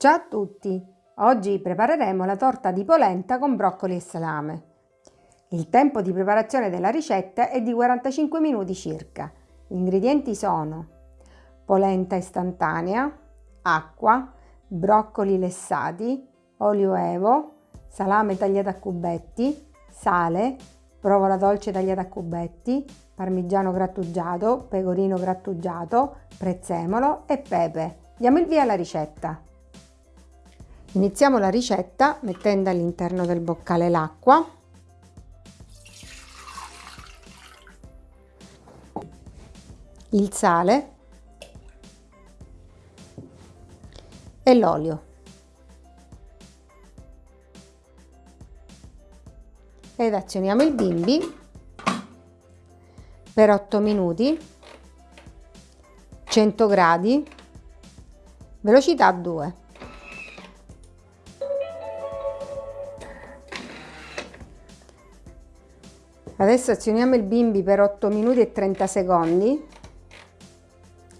Ciao a tutti! Oggi prepareremo la torta di polenta con broccoli e salame. Il tempo di preparazione della ricetta è di 45 minuti circa. Gli ingredienti sono polenta istantanea, acqua, broccoli lessati, olio evo, salame tagliato a cubetti, sale, provola dolce tagliata a cubetti, parmigiano grattugiato, pecorino grattugiato, prezzemolo e pepe. Diamo il via alla ricetta. Iniziamo la ricetta mettendo all'interno del boccale l'acqua, il sale e l'olio. Ed azioniamo il bimbi per 8 minuti, 100 gradi, velocità 2. Adesso azioniamo il bimbi per 8 minuti e 30 secondi,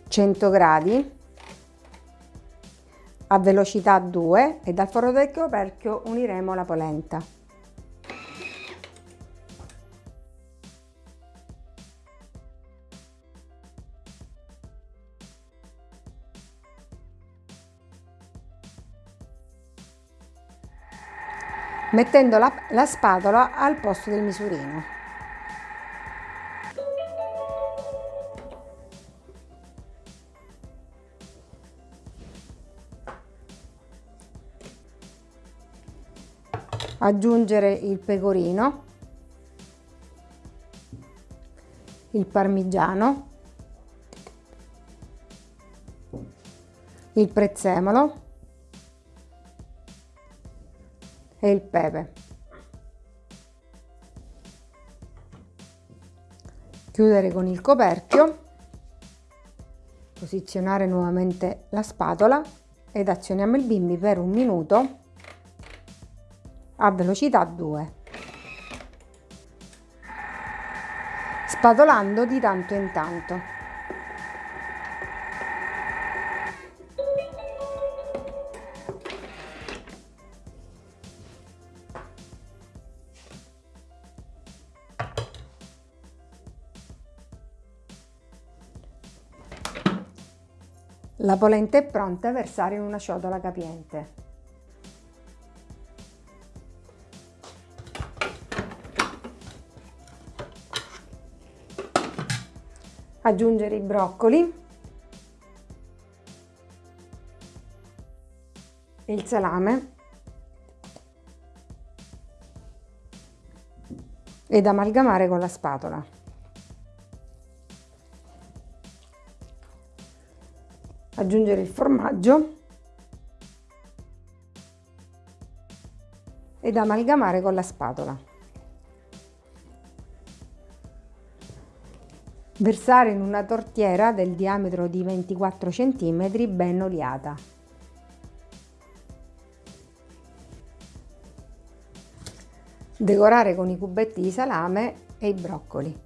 100 gradi, a velocità 2 e dal foro del coperchio uniremo la polenta. mettendo la, la spatola al posto del misurino. Aggiungere il pecorino, il parmigiano, il prezzemolo e il pepe. Chiudere con il coperchio, posizionare nuovamente la spatola ed azioniamo il bimbi per un minuto a velocità 2. Spatolando di tanto in tanto. La polenta è pronta a versare in una ciotola capiente. Aggiungere i broccoli il salame ed amalgamare con la spatola. Aggiungere il formaggio ed amalgamare con la spatola. Versare in una tortiera del diametro di 24 cm ben oliata. Decorare con i cubetti di salame e i broccoli.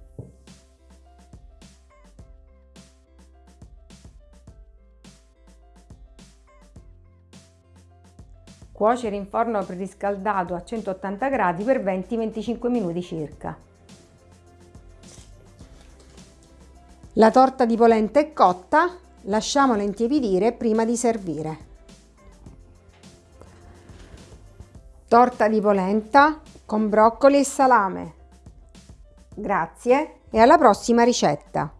Cuocere in forno preriscaldato a 180 gradi per 20-25 minuti circa. La torta di polenta è cotta, lasciamola intiepidire prima di servire. Torta di polenta con broccoli e salame. Grazie e alla prossima ricetta!